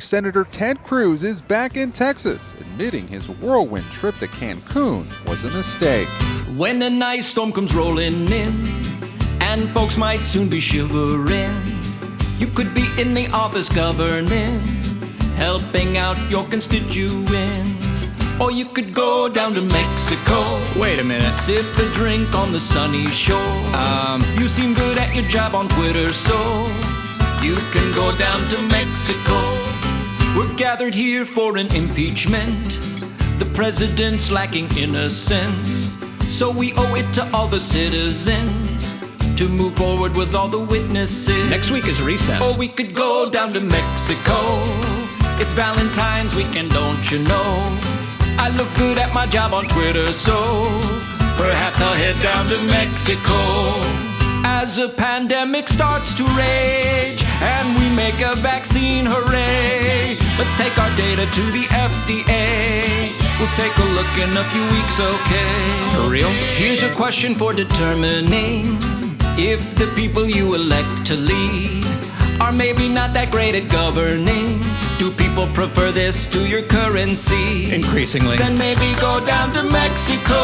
Senator Ted Cruz is back in Texas, admitting his whirlwind trip to Cancun was a mistake. When a nice storm comes rolling in, and folks might soon be shivering, you could be in the office governing, helping out your constituents. Or you could go down to Mexico. Wait a minute. Sip a drink on the sunny shore. Um, You seem good at your job on Twitter, so you can go down to Mexico. Gathered here for an impeachment. The president's lacking innocence. So we owe it to all the citizens to move forward with all the witnesses. next week is recess. Or we could go down to Mexico. It's Valentine's weekend, don't you know? I look good at my job on Twitter, so perhaps I'll head down to Mexico. As a pandemic starts to rage data to the FDA. We'll take a look in a few weeks, okay? For real? Here's a question for determining if the people you elect to lead are maybe not that great at governing. Do people prefer this to your currency? Increasingly. Then maybe go down to Mexico,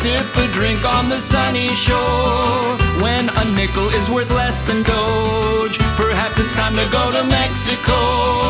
sip a drink on the sunny shore. When a nickel is worth less than Doge, perhaps it's time to go to Mexico.